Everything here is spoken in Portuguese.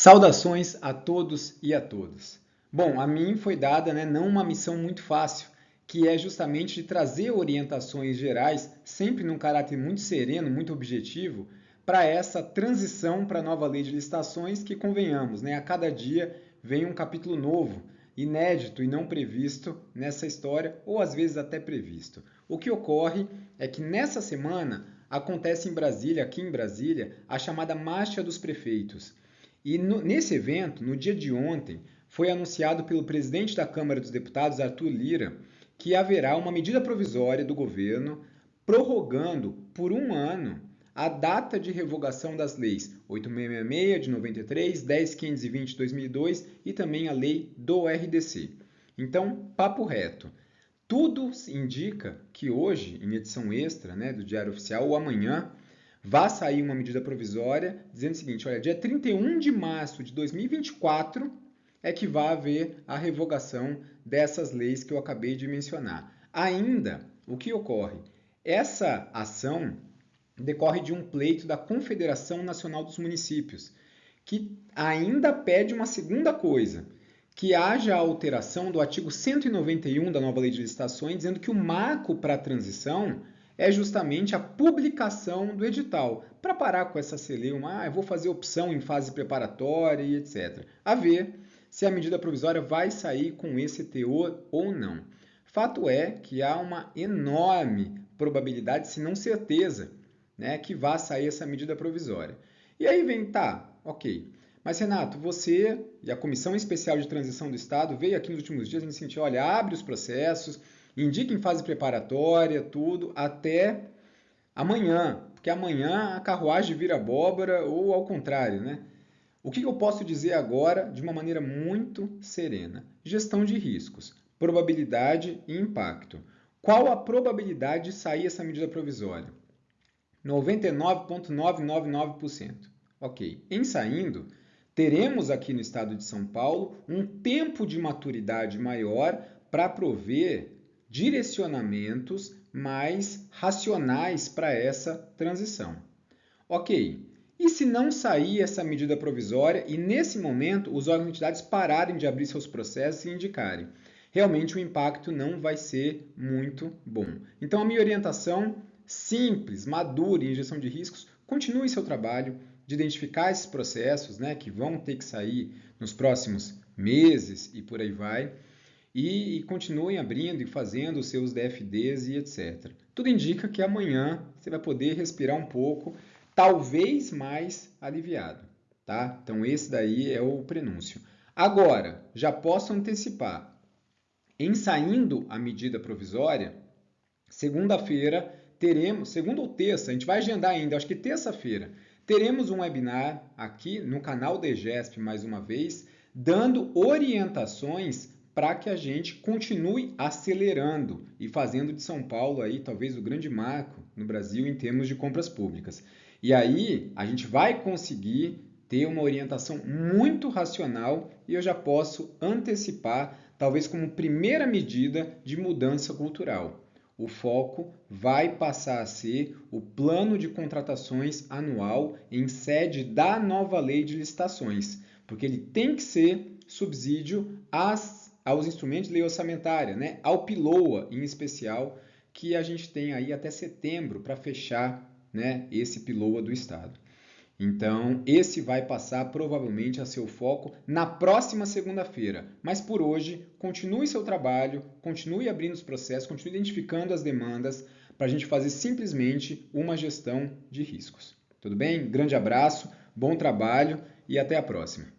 Saudações a todos e a todas. Bom, a mim foi dada né, não uma missão muito fácil, que é justamente de trazer orientações gerais, sempre num caráter muito sereno, muito objetivo, para essa transição para a nova lei de licitações, que convenhamos, né, a cada dia vem um capítulo novo, inédito e não previsto nessa história, ou às vezes até previsto. O que ocorre é que nessa semana acontece em Brasília, aqui em Brasília, a chamada Marcha dos Prefeitos. E no, nesse evento, no dia de ontem, foi anunciado pelo presidente da Câmara dos Deputados, Arthur Lira, que haverá uma medida provisória do governo prorrogando por um ano a data de revogação das leis 8666 de 93, 10520 de 2002 e também a lei do RDC. Então, papo reto. Tudo indica que hoje, em edição extra né, do Diário Oficial, ou amanhã, vai sair uma medida provisória dizendo o seguinte: olha, dia 31 de março de 2024 é que vai haver a revogação dessas leis que eu acabei de mencionar. Ainda, o que ocorre? Essa ação decorre de um pleito da Confederação Nacional dos Municípios, que ainda pede uma segunda coisa, que haja a alteração do artigo 191 da nova lei de licitações, dizendo que o marco para a transição é justamente a publicação do edital, para parar com essa celeuma, ah, eu vou fazer opção em fase preparatória e etc. A ver se a medida provisória vai sair com esse teor ou não. Fato é que há uma enorme probabilidade, se não certeza, né, que vá sair essa medida provisória. E aí vem, tá, ok. Mas, Renato, você e a Comissão Especial de Transição do Estado veio aqui nos últimos dias e disse, assim, olha, abre os processos, indica em fase preparatória, tudo, até amanhã, porque amanhã a carruagem vira abóbora ou ao contrário, né? O que eu posso dizer agora de uma maneira muito serena? Gestão de riscos, probabilidade e impacto. Qual a probabilidade de sair essa medida provisória? 99,999%. Ok. Em saindo, teremos aqui no estado de São Paulo um tempo de maturidade maior para prover direcionamentos mais racionais para essa transição. Ok, e se não sair essa medida provisória e nesse momento os órgãos e entidades pararem de abrir seus processos e indicarem? Realmente o impacto não vai ser muito bom. Então a minha orientação simples, madura em gestão de riscos, continue seu trabalho de identificar esses processos né, que vão ter que sair nos próximos meses e por aí vai e, e continuem abrindo e fazendo os seus DFDs e etc. Tudo indica que amanhã você vai poder respirar um pouco, talvez mais aliviado. Tá? Então, esse daí é o prenúncio. Agora, já posso antecipar. Em saindo a medida provisória, segunda-feira teremos, segunda ou terça, a gente vai agendar ainda, acho que terça-feira, teremos um webinar aqui no canal da EGESP mais uma vez, dando orientações para que a gente continue acelerando e fazendo de São Paulo aí talvez o grande marco no Brasil em termos de compras públicas. E aí a gente vai conseguir ter uma orientação muito racional e eu já posso antecipar, talvez como primeira medida de mudança cultural. O foco vai passar a ser o plano de contratações anual em sede da nova lei de licitações, porque ele tem que ser subsídio às aos instrumentos de lei orçamentária, né? ao PILOA em especial, que a gente tem aí até setembro para fechar né, esse PILOA do Estado. Então, esse vai passar provavelmente a seu foco na próxima segunda-feira. Mas por hoje, continue seu trabalho, continue abrindo os processos, continue identificando as demandas para a gente fazer simplesmente uma gestão de riscos. Tudo bem? Grande abraço, bom trabalho e até a próxima.